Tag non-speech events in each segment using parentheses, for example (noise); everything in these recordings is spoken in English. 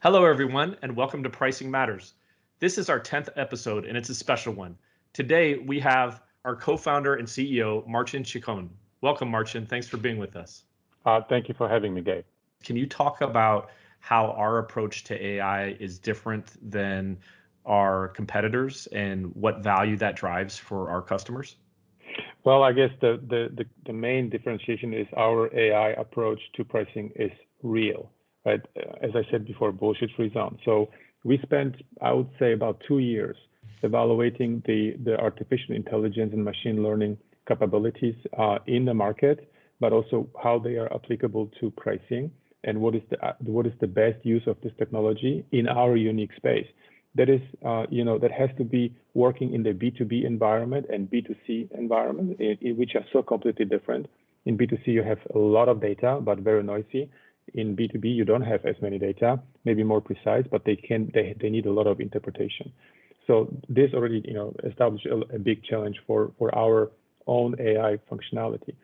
Hello, everyone, and welcome to Pricing Matters. This is our 10th episode, and it's a special one. Today, we have our co-founder and CEO, Marcin Cichon. Welcome, Marcin. Thanks for being with us. Uh, thank you for having me, Gabe. Can you talk about how our approach to AI is different than our competitors and what value that drives for our customers? Well, I guess the, the, the, the main differentiation is our AI approach to pricing is real right? As I said before, bullshit-free zone. So we spent, I would say, about two years evaluating the, the artificial intelligence and machine learning capabilities uh, in the market, but also how they are applicable to pricing and what is the what is the best use of this technology in our unique space. That is, uh, you know, that has to be working in the B2B environment and B2C environment, in, in which are so completely different. In B2C, you have a lot of data, but very noisy in B2B, you don't have as many data, maybe more precise, but they can they, they need a lot of interpretation. So this already you know established a, a big challenge for for our own AI functionality,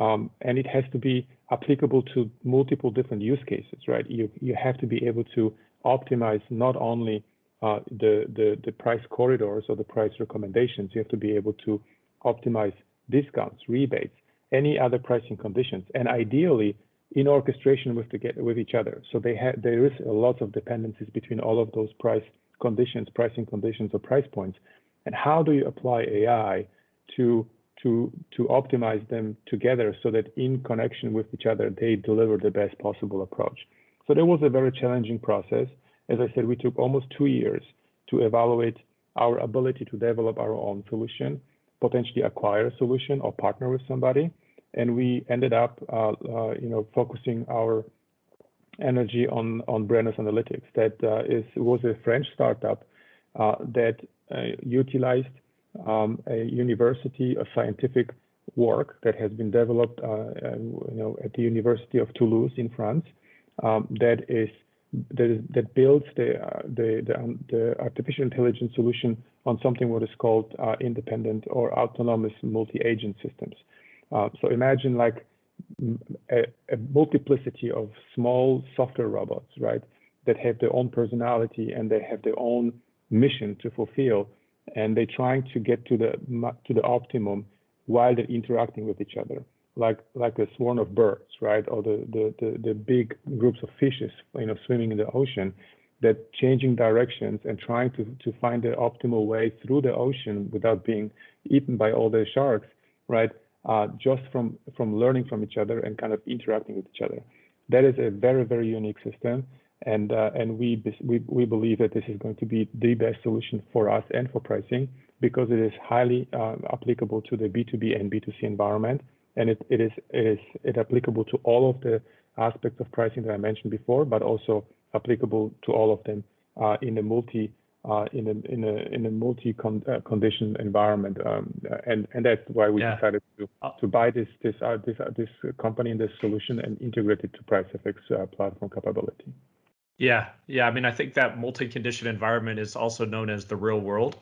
um, and it has to be applicable to multiple different use cases, right? You you have to be able to optimize not only uh, the the the price corridors or the price recommendations. You have to be able to optimize discounts, rebates, any other pricing conditions, and ideally in orchestration with, the, with each other. So there is a lot of dependencies between all of those price conditions, pricing conditions, or price points. And how do you apply AI to to to optimize them together so that in connection with each other they deliver the best possible approach? So that was a very challenging process. As I said, we took almost two years to evaluate our ability to develop our own solution, potentially acquire a solution or partner with somebody and we ended up, uh, uh, you know, focusing our energy on on Brennus Analytics. That uh, is was a French startup that utilized um, a university, a scientific work that has been developed, you know, at the University of Toulouse in France. Um, that is that, is, that builds the, uh, the, the, um, the, artificial intelligence solution on something what is called uh, independent or autonomous multi-agent systems. Uh, so imagine like a, a, multiplicity of small software robots, right, that have their own personality and they have their own mission to fulfill, and they're trying to get to the to the optimum while they're interacting with each other, like like a swarm of birds, right, or the the the, the big groups of fishes, you know, swimming in the ocean that changing directions and trying to, to find the optimal way through the ocean without being eaten by all the sharks, right? Uh, just from from learning from each other and kind of interacting with each other. That is a very very unique system, and uh, and we, we we believe that this is going to be the best solution for us and for pricing because it is highly uh, applicable to the B2B and B2C environment, and it, it is it is it applicable to all of the aspects of pricing that I mentioned before, but also applicable to all of them uh, in the multi uh, in a in a in a multi uh, condition environment, um, and and that's why we yeah. decided to uh, to buy this this uh, this uh, this company and this solution and integrate it to PriceFX uh, platform capability. Yeah, yeah. I mean, I think that multi-condition environment is also known as the real world,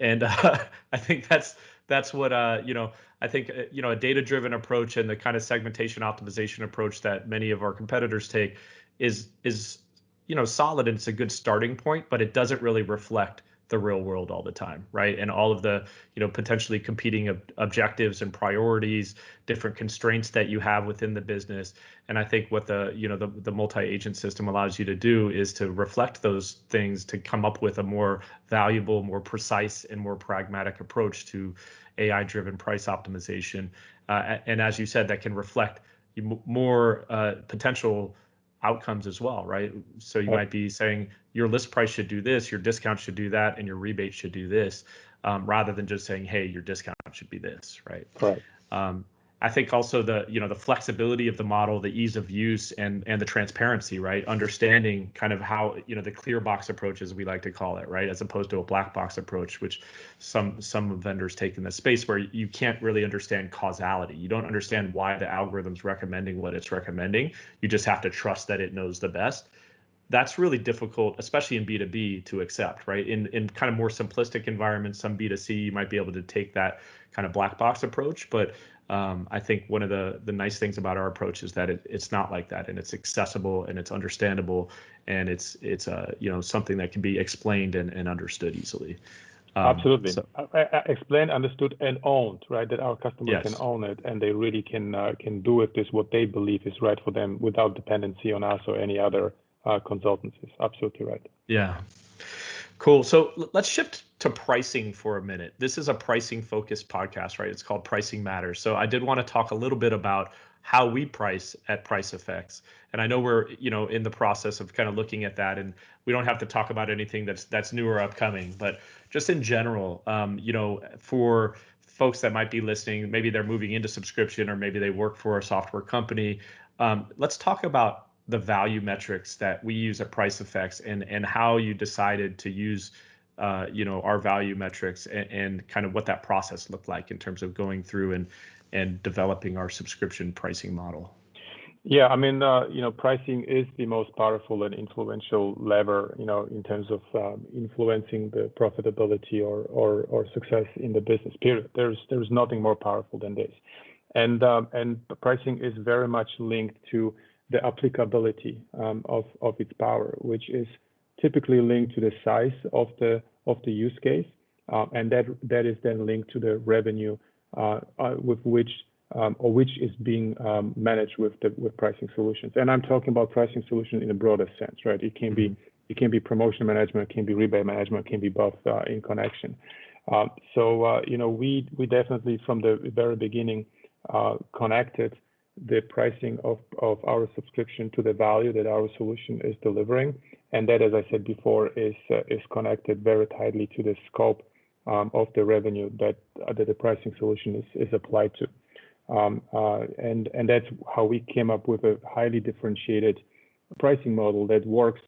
and (laughs) I think that's that's what you know. I think you know a data-driven approach and the kind of segmentation optimization approach that many of our competitors take is is you know solid and it's a good starting point but it doesn't really reflect the real world all the time right? And all of the you know potentially competing ob- objectives and priorities different constraints that you have within the business. And i think what the you know the, the multi-agent system allows you to do is to reflect those things to come up with a more valuable more precise and more pragmatic approach to ai driven price optimization. Uh, and as you said that can reflect more uh, potential outcomes as well, right? So you might be saying your list price should do this, your discount should do that, and your rebate should do this, um, rather than just saying, hey, your discount should be this, right? Right. Um, I think also the you know the flexibility of the model, the ease of use, and and the transparency, right? Understanding kind of how you know the clear box approach, as we like to call it, right, as opposed to a black box approach, which some some vendors take in the space where you can't really understand causality. You don't understand why the algorithm's recommending what it's recommending. You just have to trust that it knows the best that's really difficult, especially in B2B to accept, right? In in kind of more simplistic environments, some B2C, you might be able to take that kind of black box approach, but Um, I think one of the the nice things about our approach is that it, it's not like that, and it's accessible and it's understandable, and it's it's uh, you know something that can be explained and, and understood easily. Um, Absolutely. So, explained, understood, and owned, right? That our customers yes. can own it, and they really can uh, can do with this what they believe is right for them without dependency on us or any other uh, consultancies. Absolutely right. Yeah. Cool. So let's shift to pricing for a minute. This is a pricing focused podcast, right? It's called Pricing Matters. So I did want to talk a little bit about how we price at PriceFX. And I know we're, you know, in the process of kind of looking at that and we don't have to talk about anything that's that's new or upcoming, but just in general, um, you know, for folks that might be listening, maybe they're moving into subscription or maybe they work for a software company. Um, let's talk about the value metrics that we use at PriceFX and and how you decided to use uh, you know our value metrics and, and, kind of what that process looked like in terms of going through and and developing our subscription pricing model. Yeah, I mean, uh, you know, pricing is the most powerful and influential lever, you know, in terms of um, influencing the profitability or, or or success in the business. Period. There's there's nothing more powerful than this, and um, and pricing is very much linked to the applicability um, of, of its power, which is typically linked to the size of the of the use case, uh, and that that is then linked to the revenue uh, uh, with which um, or which is being um, managed with the with pricing solutions. And I'm talking about pricing solutions in a broader sense, right? It can be it can be promotion management, it can be rebate management, it can be both uh, in connection. Um, so uh, you know we we definitely from the very beginning uh, connected the pricing of, of our subscription to the value that our solution is delivering. And that, as I said before, is, uh, is connected very tightly to the scope um, of the revenue that, uh, that the pricing solution is, is applied to. Um, uh, and, and that's how we came up with a highly differentiated pricing model that works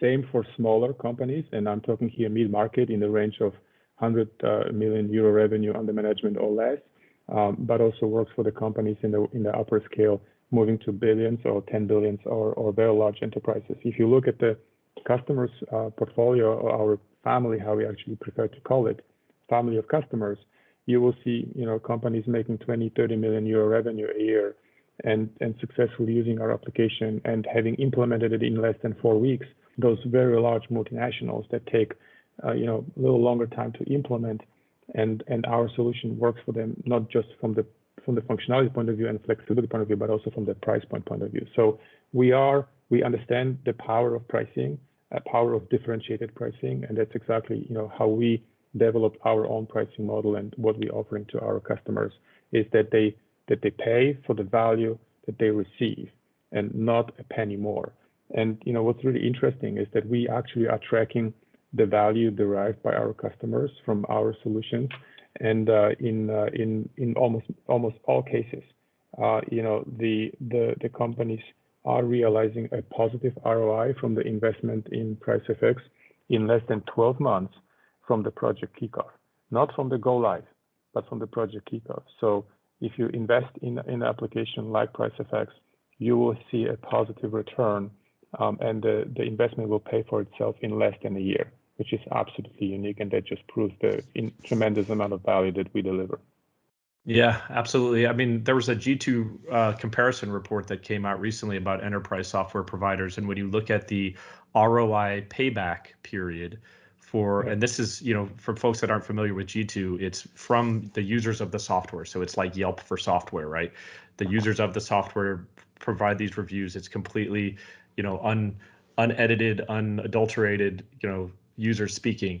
same for smaller companies. And I'm talking here mid-market in the range of 100 uh, million euro revenue under management or less um, but also works for the companies in the in the upper scale, moving to billions or 10 billions or, or very large enterprises. If you look at the customers uh, portfolio or our family, how we actually prefer to call it, family of customers, you will see you know companies making 20, 30 million euro revenue a year and and successfully using our application and having implemented it in less than four weeks. Those very large multinationals that take uh, you know a little longer time to implement and and our solution works for them not just from the from the functionality point of view and flexibility point of view, but also from the price point point of view. So we are we understand the power of pricing, uh, power of differentiated pricing, and that's exactly you know how we developed our own pricing model and what we're offering to our customers is that they that they pay for the value that they receive and not a penny more. And you know what's really interesting is that we actually are tracking the value derived by our customers from our solutions. And uh, in uh, in in almost almost all cases, uh, you know, the the the companies are realizing a positive ROI from the investment in PriceFX in less than 12 months from the project kickoff, not from the go live, but from the project kickoff. So if you invest in in an application like PriceFX, you will see a positive return, um, and the the investment will pay for itself in less than a year which is absolutely unique, and that just proves the tremendous amount of value that we deliver. Yeah, absolutely. I mean, there was a G2 uh, comparison report that came out recently about enterprise software providers, and when you look at the ROI payback period for, and this is, you know, for folks that aren't familiar with G2, it's from the users of the software. So it's like Yelp for software, right? The users of the software provide these reviews. It's completely, you know, un unedited, unadulterated, you know, users speaking.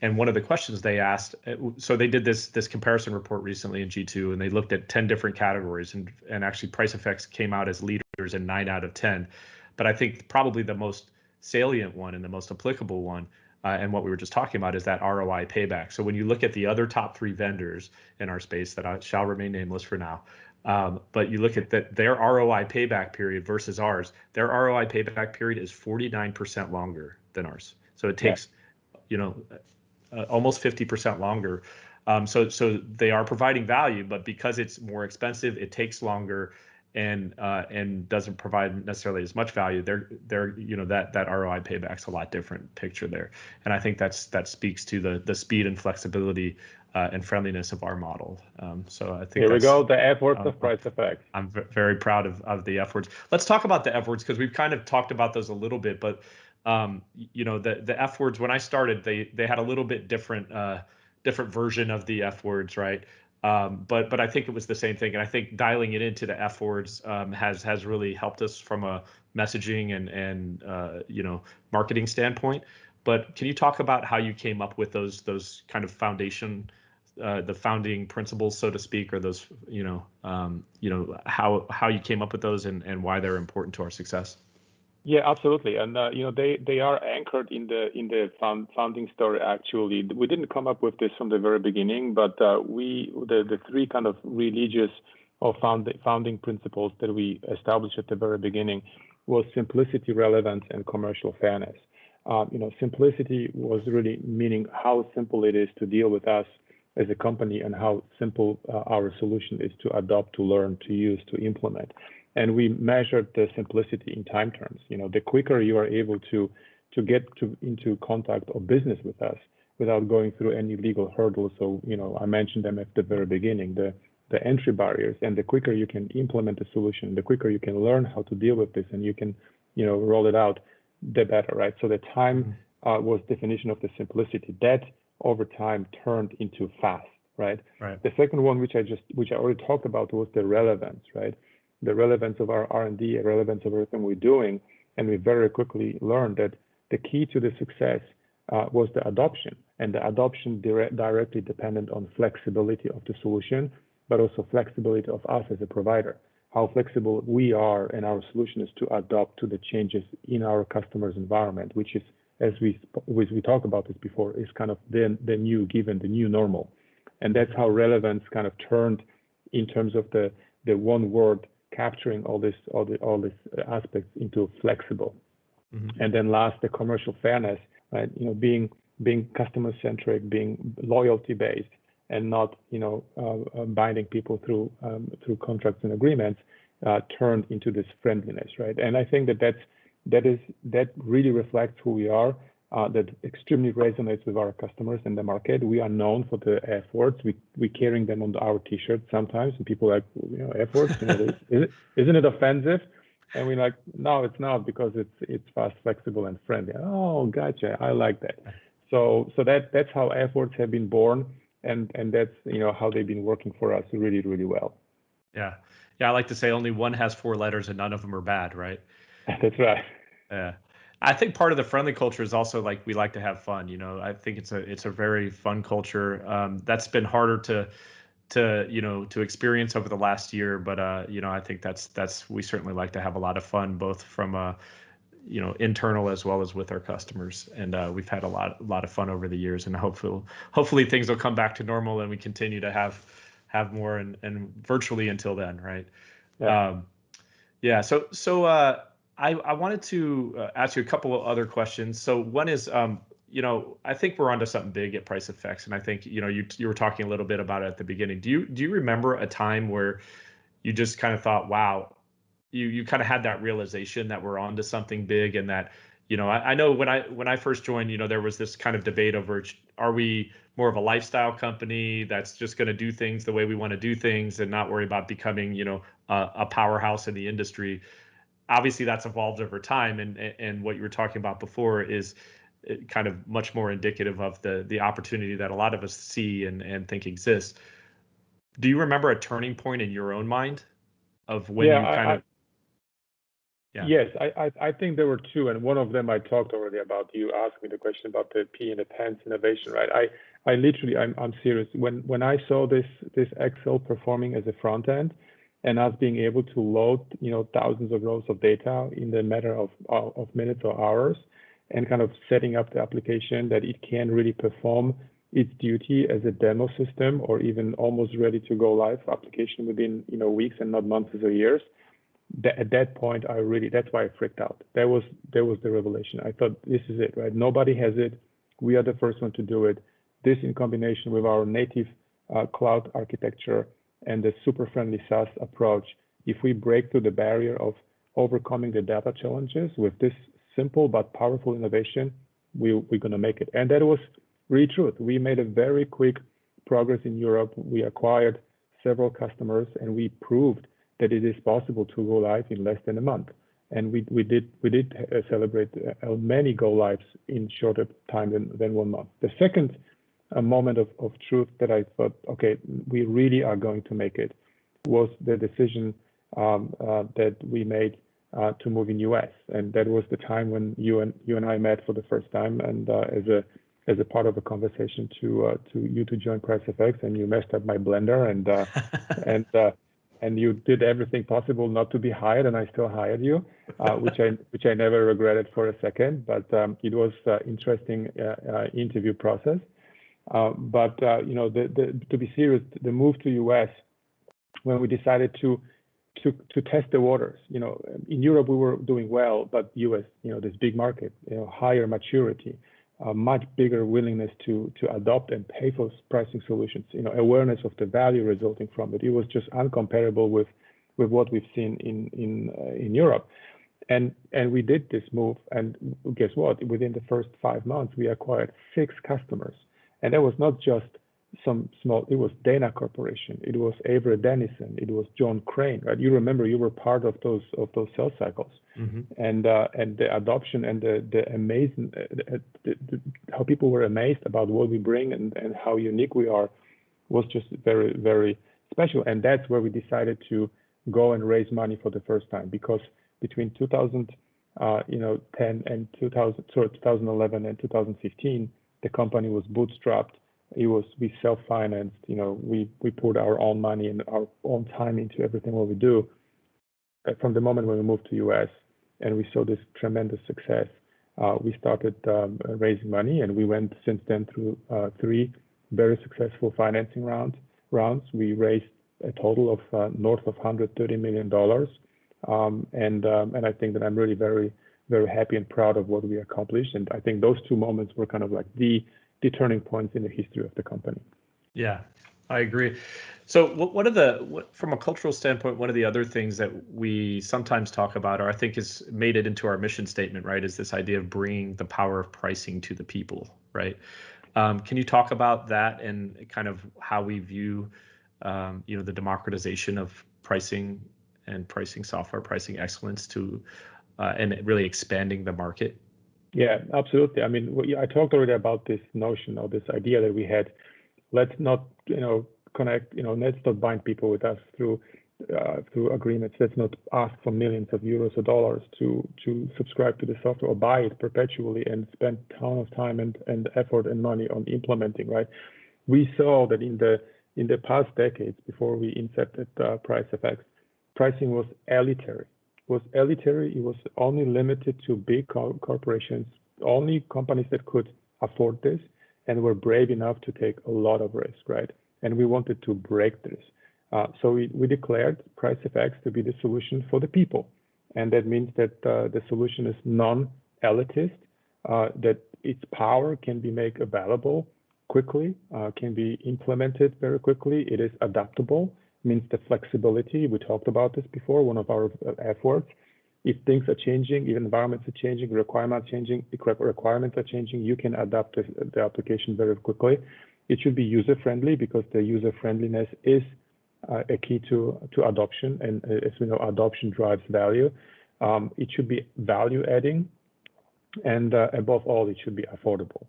And one of the questions they asked, uh, so they did this this comparison report recently in G2, and they looked at 10 different categories, and and actually PriceFX came out as leaders in nine out of 10. But I think probably the most salient one and the most applicable one, uh, and what we were just talking about, is that ROI payback. So when you look at the other top three vendors in our space that I shall remain nameless for now, um, but you look at that their ROI payback period versus ours, their ROI payback period is 49% longer than ours. So it takes, yeah. you know, uh, almost 50% longer. Um, so so they are providing value, but because it's more expensive, it takes longer and uh, and doesn't provide necessarily as much value. They're they're you know that that ROI payback's a lot different picture there, and I think that's that speaks to the the speed and flexibility uh, and friendliness of our model. Um, so I think here we go, the F words um, of price effect. I'm very proud of, of the F words. Let's talk about the F words because we've kind of talked about those a little bit, but um, you know the the F words when I started, they they had a little bit different uh, different version of the F words, right? Um, but but I think it was the same thing, and I think dialing it into the F words um, has has really helped us from a messaging and and uh, you know marketing standpoint. But can you talk about how you came up with those those kind of foundation, uh, the founding principles, so to speak, or those you know um, you know how how you came up with those and and why they're important to our success? Yeah, absolutely, and uh, you know they they are anchored in the in the found, founding story. Actually, we didn't come up with this from the very beginning, but uh, we the the three kind of religious or found, founding principles that we established at the very beginning was simplicity, relevance, and commercial fairness. Uh, you know, simplicity was really meaning how simple it is to deal with us as a company and how simple uh, our solution is to adopt, to learn, to use, to implement and we measured the simplicity in time terms. You know, the quicker you are able to to get to into contact or business with us without going through any legal hurdles. So, you know, I mentioned them at the very beginning, the the entry barriers, and the quicker you can implement the solution, the quicker you can learn how to deal with this, and you can, you know, roll it out, the better, right? So the time mm-hmm. uh, was definition of the simplicity. That over time turned into fast, right? Right. The second one, which I just which I already talked about, was the relevance, right? The relevance of our R&D, the relevance of everything we're doing, and we very quickly learned that the key to the success uh, was the adoption, and the adoption dire directly dependent on flexibility of the solution, but also flexibility of us as a provider. How flexible we are and our solution is to adapt to the changes in our customer's environment, which is, as we as we talked about this before, is kind of the the new given, the new normal, and that's how relevance kind of turned in terms of the the one word capturing all this all the all these aspects into flexible. Mm-hmm. And then last, the commercial fairness, right? You know, being being customer centric, being loyalty based, and not you know uh, uh, binding people through um, through contracts and agreements, uh, turned into this friendliness, right? And I think that that's that is that really reflects who we are uh, that extremely resonates with our customers in the market. We are known for the F words. We we carrying them on our T-shirts sometimes, and people are like, you know, F words. You know, (laughs) is isn't it offensive? And we're like, no, it's not because it's it's fast, flexible, and friendly. Oh, gotcha. I like that. So so that that's how F words have been born, and and that's you know how they've been working for us really really well. Yeah, yeah. I like to say only one has four letters, and none of them are bad, right? (laughs) That's right. Yeah. I think part of the friendly culture is also like we like to have fun. You know, I think it's a it's a very fun culture. Um, that's been harder to to you know to experience over the last year, but uh, you know, I think that's that's we certainly like to have a lot of fun, both from a you know internal as well as with our customers, and uh, we've had a lot a lot of fun over the years, and hopefully hopefully things will come back to normal and we continue to have have more and and virtually until then, right? Yeah. Um, yeah. So so. Uh, I, I wanted to uh, ask you a couple of other questions. So one is, um, you know, I think we're onto something big at PriceFX, and I think you know you you were talking a little bit about it at the beginning. Do you do you remember a time where you just kind of thought, wow, you you kind of had that realization that we're onto something big, and that you know I, I know when I when I first joined, you know, there was this kind of debate over are we more of a lifestyle company that's just going to do things the way we want to do things and not worry about becoming you know a, a powerhouse in the industry obviously that's evolved over time and and what you were talking about before is uh, kind of much more indicative of the the opportunity that a lot of us see and and think exists do you remember a turning point in your own mind of when yeah, you kind I, of yeah. Yes, I, I, I think there were two, and one of them I talked already about. You asked me the question about the P in the pants innovation, right? I, I literally, I'm, I'm serious. When when I saw this this Excel performing as a front end, and us being able to load, you know, thousands of rows of data in the matter of, of minutes or hours and kind of setting up the application that it can really perform its duty as a demo system or even almost ready to go live application within, you know, weeks and not months or years. That, at that point, I really, that's why I freaked out. That was, that was the revelation. I thought, this is it, right? Nobody has it. We are the first one to do it. This in combination with our native uh, cloud architecture and the super friendly SaaS approach, if we break through the barrier of overcoming the data challenges with this simple but powerful innovation, we, we're going to make it. And that was really truth. We made a very quick progress in Europe. We acquired several customers, and we proved that it is possible to go live in less than a month. And we, we did we did uh, celebrate uh, many go lives in shorter time than, than one month. The second uh, moment of, of truth that I thought, okay, we really are going to make it, was the decision um, uh, that we made uh, to move in US, and that was the time when you and you and I met for the first time, and uh, as a as a part of a conversation to to you to join PriceFX, and you messed up my blender, and (laughs) and and you did everything possible not to be hired, and I still hired you, uh, which I which I never regretted for a second. But um, it was uh, interesting uh, uh interview process. Uh, but uh, you know, the, the, to be serious, the move to US when we decided to to to test the waters. You know, in Europe we were doing well, but US, you know, this big market, you know, higher maturity much bigger willingness to to adopt and pay for pricing solutions. You know, awareness of the value resulting from it. It was just uncomparable with with what we've seen in in uh, in Europe. And and we did this move, and guess what? Within the first five months, we acquired six customers, and that was not just some small. It was Dana Corporation. It was Avery Dennison. It was John Crane. Right? You remember you were part of those of those sales cycles, mm-hmm. and uh, and the adoption and the the amazing uh, the, the, how people were amazed about what we bring and and how unique we are was just very very special. And that's where we decided to go and raise money for the first time because between 2000 uh, you know 10 and 2000 sorry 2011 and 2015 the company was bootstrapped it was we self-financed. You know, we we put our own money and our own time into everything what we do. From the moment when we moved to US and we saw this tremendous success, uh, we started um, raising money, and we went since then through uh, three very successful financing rounds. Rounds we raised a total of uh, north of 130 million dollars, um, and um, and I think that I'm really very very happy and proud of what we accomplished. And I think those two moments were kind of like the the turning points in the history of the company. Yeah, I agree. So, what are the, from a cultural standpoint, one of the other things that we sometimes talk about, or I think has made it into our mission statement, right, is this idea of bringing the power of pricing to the people, right? Um, can you talk about that and kind of how we view, um, you know, the democratization of pricing and pricing software, pricing excellence to, uh, and really expanding the market? Yeah, absolutely. I mean, I talked already about this notion or this idea that we had. Let's not, you know, connect, you know, let's not bind people with us through uh, through agreements. Let's not ask for millions of euros or dollars to to subscribe to the software or buy it perpetually and spend ton of time and, and effort and money on implementing. Right? We saw that in the in the past decades before we incepted uh, PriceFX, pricing was elitary was elitary. It was only limited to big co- corporations, only companies that could afford this and were brave enough to take a lot of risk, right? And we wanted to break this. Uh, so we, we declared PriceFX to be the solution for the people. And that means that uh, the solution is non-elitist, uh, that its power can be made available quickly, uh, can be implemented very quickly. It is adaptable means the flexibility. We talked about this before, one of our uh, efforts. If things are changing, if environments are changing, requirements are changing, requirements are changing, you can adapt the application very quickly. It should be user-friendly because the user-friendliness is uh, a key to, to adoption, and uh, as we know, adoption drives value. Um, it should be value-adding, and uh, above all, it should be affordable.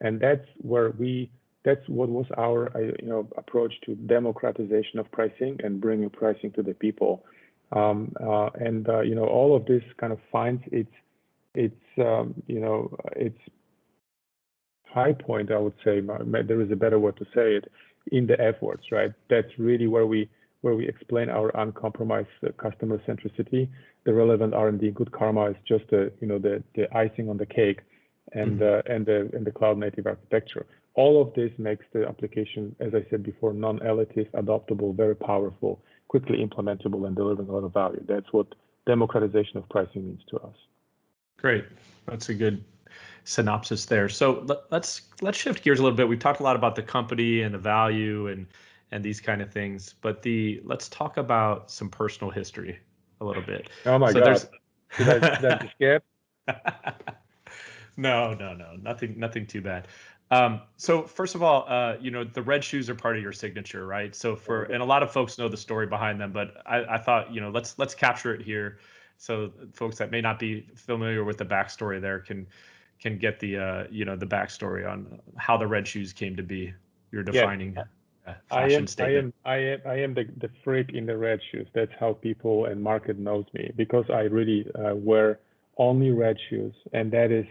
And that's where we that's what was our uh, you know approach to democratization of pricing and bringing pricing to the people. Um, uh, and uh, you know all of this kind of finds its its um, you know its high point. I would say there is a better word to say it in the efforts, right? That's really where we where we explain our uncompromised uh, customer centricity. The relevant R&D, good karma is just the you know the the icing on the cake, and mm-hmm. uh, and the and the cloud native architecture all of this makes the application, as I said before, non-elitist, adoptable, very powerful, quickly implementable, and delivering a lot of value. That's what democratization of pricing means to us. Great. That's a good synopsis there. So let's let's shift gears a little bit. We've talked a lot about the company and the value and and these kind of things, but the let's talk about some personal history a little bit. Oh my so god! (laughs) Did I, did I skip? (laughs) no, no, no, nothing, nothing too bad. Um, so first of all, uh, you know the red shoes are part of your signature, right? So for and a lot of folks know the story behind them, but I, I thought you know let's let's capture it here, so folks that may not be familiar with the backstory there can can get the uh, you know the backstory on how the red shoes came to be. You're defining. Yeah. I am, I am, I am, I am the, the freak in the red shoes. That's how people and market knows me because I really uh, wear only red shoes, and that is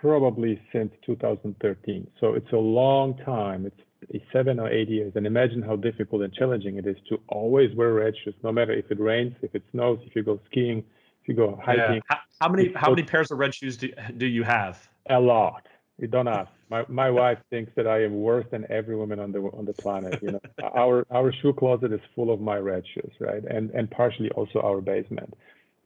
probably since 2013. So it's a long time. It's seven or eight years. And imagine how difficult and challenging it is to always wear red shoes, no matter if it rains, if it snows, if you go skiing, if you go hiking. Yeah. How, how, many how many pairs of red shoes do, do you have? A lot. You don't (laughs) ask. My my wife thinks that I am worse than every woman on the on the planet. You know, (laughs) our our shoe closet is full of my red shoes, right? And and partially also our basement.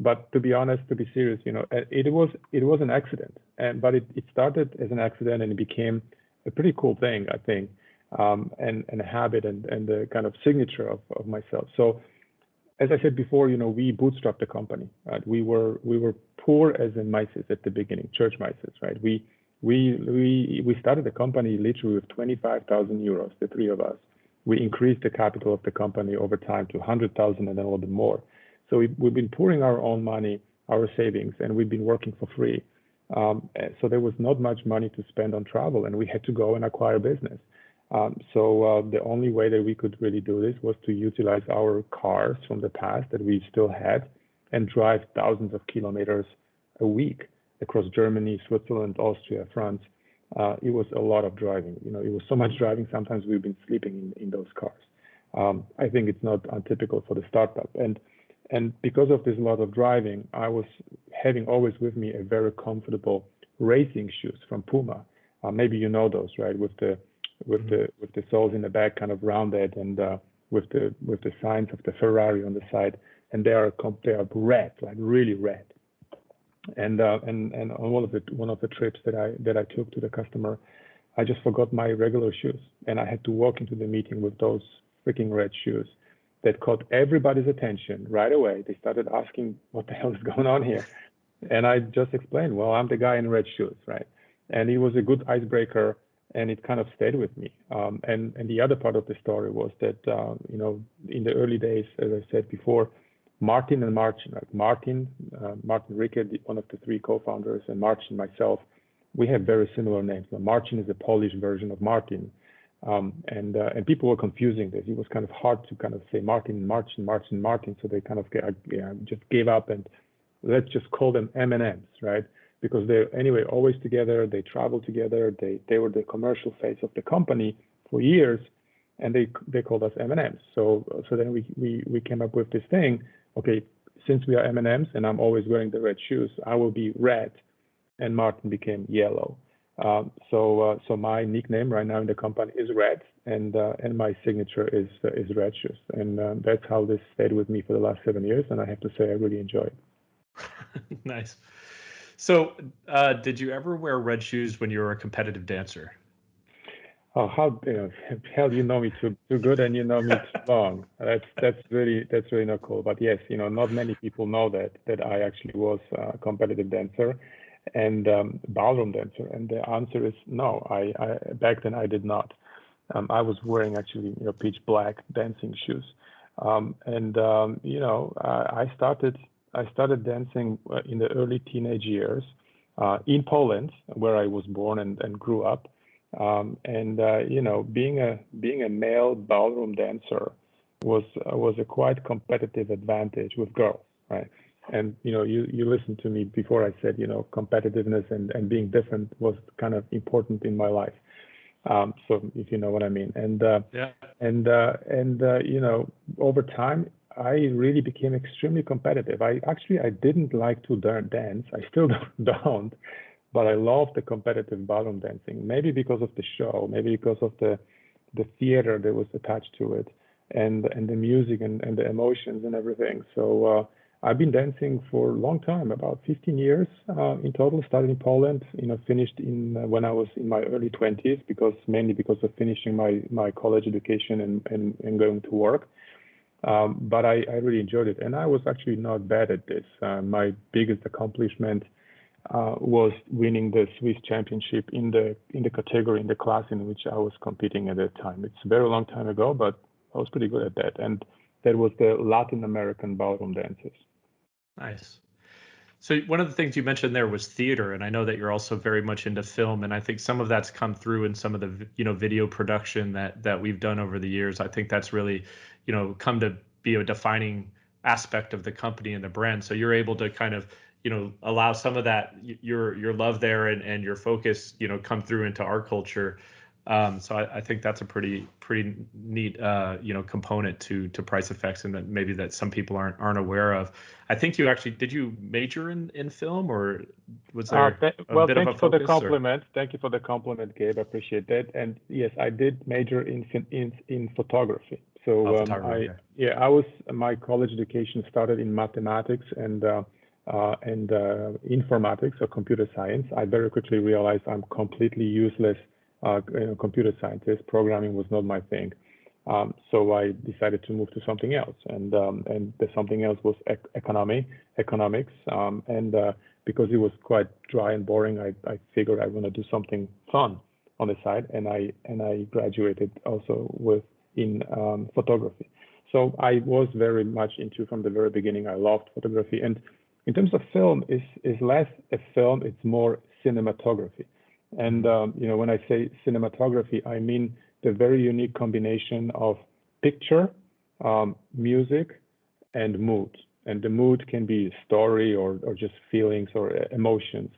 But to be honest, to be serious, you know, it was it was an accident, and but it, it started as an accident and it became a pretty cool thing, I think, um, and and a habit and and the kind of signature of, of myself. So, as I said before, you know, we bootstrapped the company. Right? We were we were poor as in mices at the beginning, church mices, right? We we we we started the company literally with 25,000 euros, the three of us. We increased the capital of the company over time to 100,000 and then a little bit more. So we, we've been pouring our own money, our savings, and we've been working for free. Um, so there was not much money to spend on travel, and we had to go and acquire business. Um, so uh, the only way that we could really do this was to utilize our cars from the past that we still had and drive thousands of kilometers a week across Germany, Switzerland, Austria, France. Uh, it was a lot of driving. You know, it was so much driving. Sometimes we've been sleeping in, in those cars. Um, I think it's not untypical for the startup. And and because of this lot of driving, I was having always with me a very comfortable racing shoes from Puma. Uh, maybe you know those, right? With the with the mm-hmm. with the soles in the back kind of rounded and uh, with the with the signs of the Ferrari on the side, and they are they are red, like really red. And uh, and and on one of the one of the trips that I that I took to the customer, I just forgot my regular shoes, and I had to walk into the meeting with those freaking red shoes that caught everybody's attention right away. They started asking, what the hell is going on here? And I just explained, well, I'm the guy in red shoes, right? And he was a good icebreaker and it kind of stayed with me. Um, and, and the other part of the story was that, uh, you know, in the early days, as I said before, Martin and Martin, like Martin, uh, Martin Rickert, one of the three co-founders, and Marcin myself, we have very similar names. Now, Marcin is a Polish version of Martin, um, and uh, and people were confusing this. It was kind of hard to kind of say Martin, Martin, Martin, Martin. So they kind of yeah, just gave up and let's just call them M&Ms, right? Because they're anyway always together. They travel together. They they were the commercial face of the company for years, and they they called us M&Ms. So so then we we we came up with this thing. Okay, since we are M&Ms and I'm always wearing the red shoes, I will be red, and Martin became yellow. Um, so uh, so my nickname right now in the company is Red, and uh, and my signature is uh, is Red Shoes, and that's how this stayed with me for the last seven years, and I have to say I really enjoy it. (laughs) nice. So, uh, did you ever wear red shoes when you were a competitive dancer? Oh, how you know, (laughs) hell you know me too too good, and you know me too (laughs) long. That's that's really that's really not cool. But yes, you know, not many people know that that I actually was a competitive dancer and um, ballroom dancer? And the answer is no. I, I back then I did not. Um, I was wearing actually you know pitch black dancing shoes, um, and um, you know I, I, started I started dancing uh, in the early teenage years uh, in Poland, where I was born and, and grew up. Um, and uh, you know being a being a male ballroom dancer was uh, was a quite competitive advantage with girls, right? And you know you you listened to me before i said you know competitiveness and and being different was kind of important in my life. Um, so if you know what i mean. And uh, yeah. and uh, and uh, you know over time i really became extremely competitive. I actually i didn't like to dance. I still (laughs) don't but i love the competitive ballroom dancing. Maybe because of the show maybe because of the the theater that was attached to it and and the music and, and the emotions and everything. So uh, I've been dancing for a long time, about 15 years uh, in total. Started in Poland, you know, finished in uh, when I was in my early 20s, because mainly because of finishing my my college education and and, and going to work. Um, but I, I really enjoyed it, and I was actually not bad at this. Uh, my biggest accomplishment uh, was winning the Swiss championship in the in the category in the class in which I was competing at that time. It's a very long time ago, but I was pretty good at that. And that was the Latin American ballroom dances. Nice. So one of the things you mentioned there was theater, and I know that you're also very much into film, and I think some of that's come through in some of the you know video production that that we've done over the years. I think that's really you know come to be a defining aspect of the company and the brand. So you're able to kind of you know allow some of that your your love there and and your focus you know come through into our culture um, so I, I, think that's a pretty pretty neat uh, you know component to to PriceFX and that maybe that some people aren't aren't aware of. I think you actually did you major in in film or was there uh, th- well thank you for the compliment. Or? Thank you for the compliment, Gabe. I appreciate that. And yes, I did major in in in photography. So oh, um, photography, I yeah I was my college education started in mathematics and. Uh, uh, and uh, informatics or computer science, I very quickly realized I'm completely useless uh, you know, computer scientist. Programming was not my thing. Um, so I decided to move to something else, and um, and the something else was ec- economy, economics, um, and uh, because it was quite dry and boring, I, I figured I want to do something fun on the side, and I and I graduated also with in um, photography. So I was very much into from the very beginning. I loved photography, and in terms of film, is is less a film; it's more cinematography. And um, you know, when I say cinematography, I mean the very unique combination of picture, um, music, and mood. And the mood can be story or, or just feelings or uh, emotions.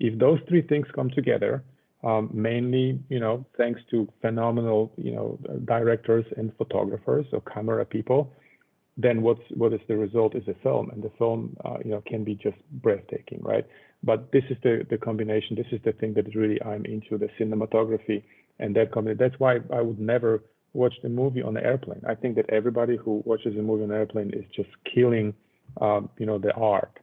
If those three things come together, um, mainly, you know, thanks to phenomenal, you know, directors and photographers or camera people, then what's what is the result is a film, and the film, uh, you know, can be just breathtaking, right? But this is the the combination. This is the thing that really I'm into the cinematography and that. That's why I would never watch the movie on the airplane. I think that everybody who watches a movie on an airplane is just killing, um, you know, the art.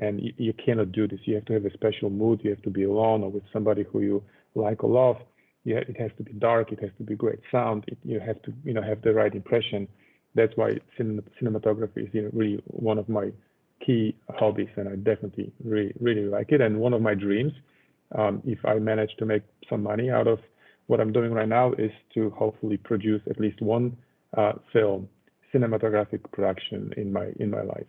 And you, you cannot do this. You have to have a special mood. You have to be alone or with somebody who you like or love. Yeah, it has to be dark. It has to be great sound. It, you have to, you know, have the right impression that's why cinematography is you know, really one of my key hobbies, and I definitely really really like it. And one of my dreams, um, if I manage to make some money out of what I'm doing right now, is to hopefully produce at least one uh, film, cinematographic production in my in my life.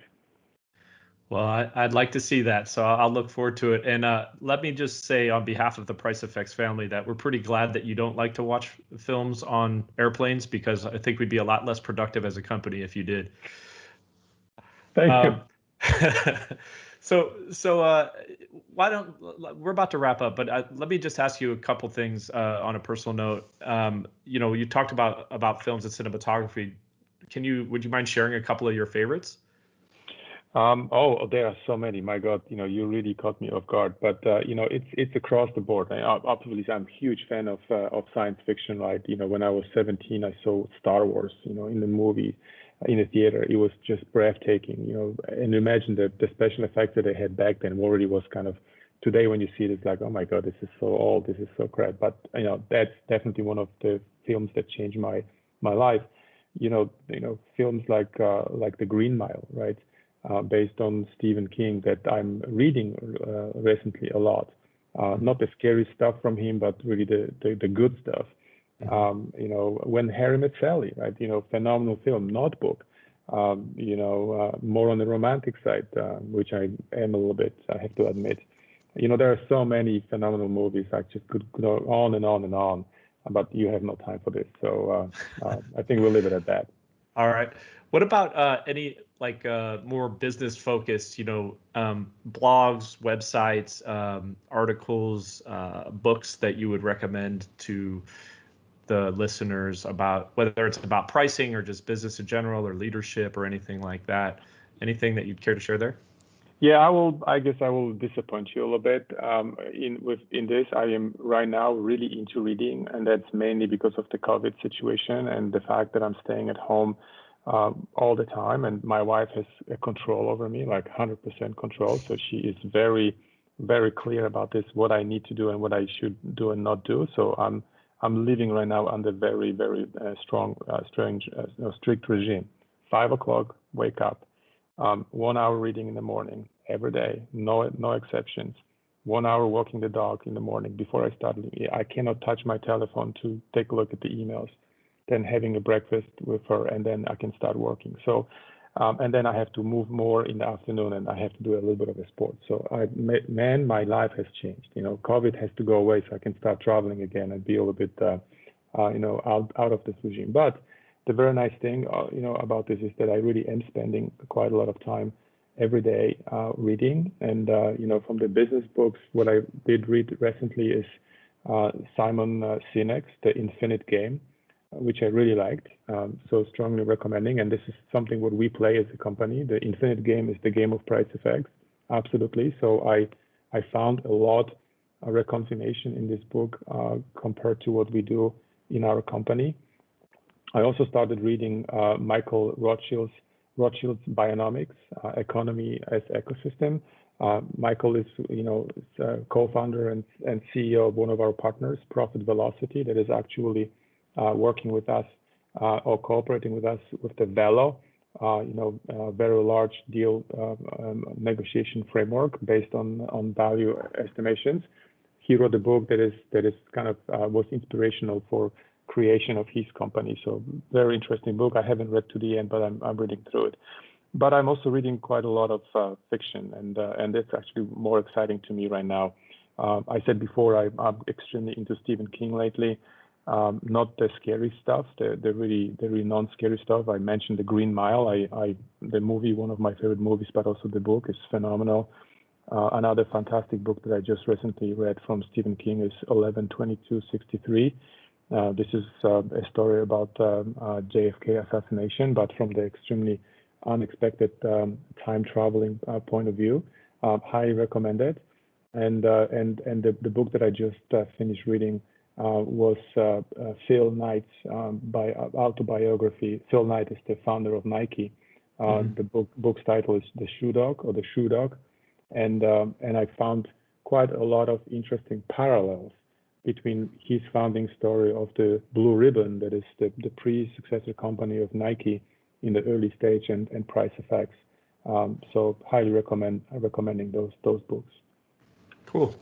Well, I, would like to see that, so I'll look forward to it. And uh, let me just say, on behalf of the PriceFX family, that we're pretty glad that you don't like to watch films on airplanes because I think we'd be a lot less productive as a company if you did. Thank um, you. (laughs) so, so uh, why don't we're about to wrap up, but uh, let me just ask you a couple things uh, on a personal note. Um, you know, you talked about about films and cinematography. Can you would you mind sharing a couple of your favorites? Um, oh, there are so many. My God, you know, you really caught me off guard. But uh, you know, it's it's across the board. I, obviously, I'm a huge fan of uh, of science fiction. Right? You know, when I was 17, I saw Star Wars. You know, in the movie, in the theater, it was just breathtaking. You know, and imagine the the special effects that they had back then already was kind of. Today, when you see it, it's like, oh my God, this is so old. This is so crap. But you know, that's definitely one of the films that changed my my life. You know, you know, films like uh, like The Green Mile, right? uh, based on Stephen King that I'm reading uh, recently a lot. Uh, not the scary stuff from him, but really the the, the good stuff. Um, you know, when Harry met Sally, right? You know, phenomenal film. Notebook. Um, you know, uh, more on the romantic side, uh, which I am a little bit. I have to admit. You know, there are so many phenomenal movies. I just could go on and on and on, but you have no time for this. So uh, I think we'll leave it at that. All right. What about any like uh, more business focused, you know, um, blogs, websites, um, articles, uh, books that you would recommend to the listeners about whether it's about pricing or just business in general or leadership or anything like that? Anything that you'd care to share there? Yeah, I will. I guess I will disappoint you a little bit. Um, in with in this, I am right now really into reading, and that's mainly because of the COVID situation and the fact that I'm staying at home um, all the time, and my wife has a control over me, like 100% control. So she is very, very clear about this, what I need to do and what I should do and not do. So I'm I'm living right now under very, very uh, strong, uh, strange, uh, strict regime. Five o'clock, wake up. Um, one hour reading in the morning every day, no no exceptions. one hour walking the dog in the morning before I start. I cannot touch my telephone to take a look at the emails. Then having a breakfast with her, and then I can start working. So, um, and then I have to move more in the afternoon, and I have to do a little bit of a sport. So, I, man, my life has changed. You know, COVID has to go away, so I can start traveling again and be a little bit, uh, uh, you know, out out of this regime. But the very nice thing, uh, you know, about this is that I really am spending quite a lot of time every day uh, reading. And, uh, you know, from the business books, what I did read recently is uh, Simon Sinek's The Infinite Game, which I really liked. Um, so strongly recommending. And this is something what we play as a company. The Infinite Game is the game of PriceFX. Absolutely. So I, I found a lot of reconciliation in this book uh, compared to what we do in our company. I also started reading uh, Michael Rothschild's Rothschild's Bionomics, uh, Economy as Ecosystem. Uh, Michael is, you know, uh, co-founder and, and CEO of one of our partners, Profit Velocity, that is actually working with us uh, or cooperating with us with the Velo, uh, you know, very large deal um, negotiation framework based on on value estimations. He wrote a book that is that is kind of was inspirational for creation of his company. So very interesting book. I haven't read to the end, but I'm, I'm reading through it. But I'm also reading quite a lot of uh, fiction, and uh, and it's actually more exciting to me right now. I said before I, am extremely into Stephen King lately. Um, not the scary stuff, the, the really the really non-scary stuff. I mentioned The Green Mile. I, I the movie, one of my favorite movies, but also the book is phenomenal. Uh, another fantastic book that I just recently read from Stephen King is 11/22/63 uh, this is uh, a story about um, uh, JFK assassination, but from the extremely unexpected um, time traveling point of view. highly recommended. And and and the, the book that I just finished reading was Phil Knight's um, by autobiography. Phil Knight is the founder of Nike. Mm-hmm. The book book's title is The Shoe Dog or The Shoe Dog, and um, and I found quite a lot of interesting parallels between his founding story of the Blue Ribbon, that is the, the pre-successor company of Nike in the early stage, and, and PriceFX. Um, so highly recommend recommending those those books. Cool.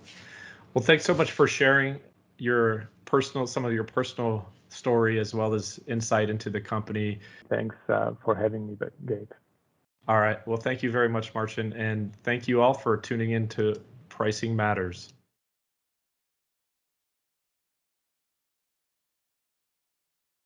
Well, thanks so much for sharing your personal some of your personal story as well as insight into the company. Thanks uh, for having me, Gabe. All right. Well, thank you very much, Marcin, and thank you all for tuning in to Pricing Matters.